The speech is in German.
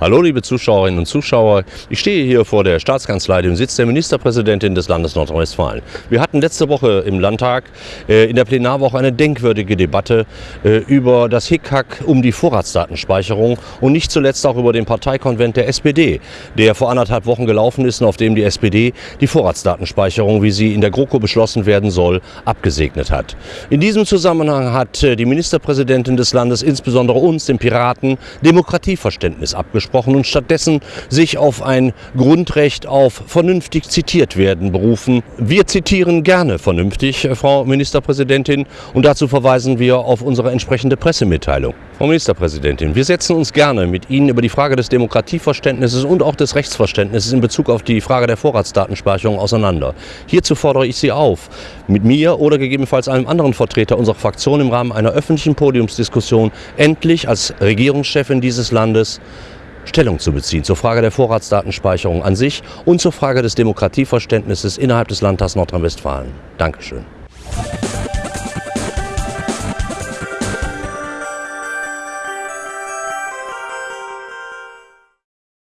Hallo liebe Zuschauerinnen und Zuschauer, ich stehe hier vor der Staatskanzlei, dem Sitz der Ministerpräsidentin des Landes Nordrhein-Westfalen. Wir hatten letzte Woche im Landtag äh, in der Plenarwoche eine denkwürdige Debatte äh, über das Hickhack um die Vorratsdatenspeicherung und nicht zuletzt auch über den Parteikonvent der SPD, der vor anderthalb Wochen gelaufen ist und auf dem die SPD die Vorratsdatenspeicherung, wie sie in der GroKo beschlossen werden soll, abgesegnet hat. In diesem Zusammenhang hat äh, die Ministerpräsidentin des Landes insbesondere uns, den Piraten, Demokratieverständnis abgesprochen gesprochen und stattdessen sich auf ein Grundrecht auf vernünftig zitiert werden berufen. Wir zitieren gerne vernünftig, äh, Frau Ministerpräsidentin, und dazu verweisen wir auf unsere entsprechende Pressemitteilung. Frau Ministerpräsidentin, wir setzen uns gerne mit Ihnen über die Frage des Demokratieverständnisses und auch des Rechtsverständnisses in Bezug auf die Frage der Vorratsdatenspeicherung auseinander. Hierzu fordere ich Sie auf, mit mir oder gegebenenfalls einem anderen Vertreter unserer Fraktion im Rahmen einer öffentlichen Podiumsdiskussion endlich als Regierungschefin dieses Landes Stellung zu beziehen zur Frage der Vorratsdatenspeicherung an sich und zur Frage des Demokratieverständnisses innerhalb des Landtags Nordrhein-Westfalen. Dankeschön.